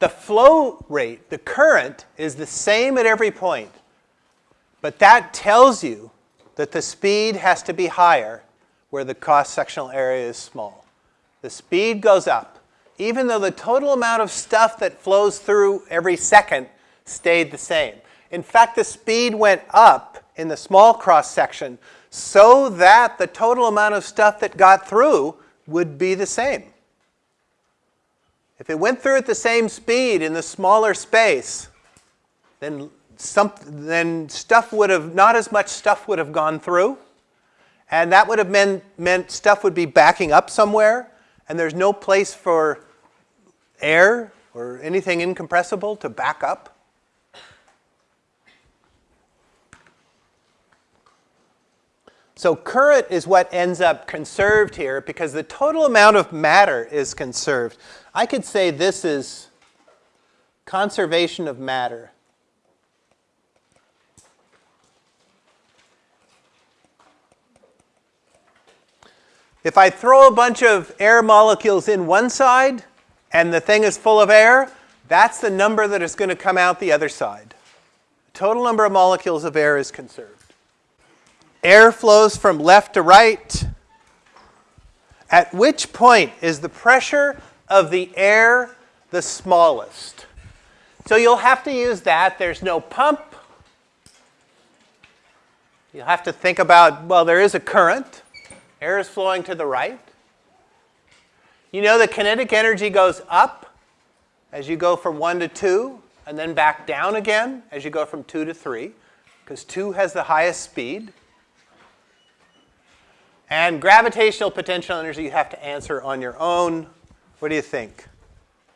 The flow rate, the current, is the same at every point. But that tells you that the speed has to be higher where the cross-sectional area is small. The speed goes up, even though the total amount of stuff that flows through every second stayed the same. In fact, the speed went up in the small cross-section so that the total amount of stuff that got through would be the same. If it went through at the same speed in the smaller space, then, some, then stuff would have, not as much stuff would have gone through. And that would have meant, meant stuff would be backing up somewhere, and there's no place for air or anything incompressible to back up. So current is what ends up conserved here because the total amount of matter is conserved. I could say this is conservation of matter. If I throw a bunch of air molecules in one side and the thing is full of air, that's the number that is going to come out the other side. The total number of molecules of air is conserved. Air flows from left to right. At which point is the pressure of the air the smallest. So you'll have to use that. There's no pump. You'll have to think about, well, there is a current. Air is flowing to the right. You know the kinetic energy goes up as you go from 1 to 2, and then back down again as you go from 2 to 3, because 2 has the highest speed. And gravitational potential energy you have to answer on your own. What do you think?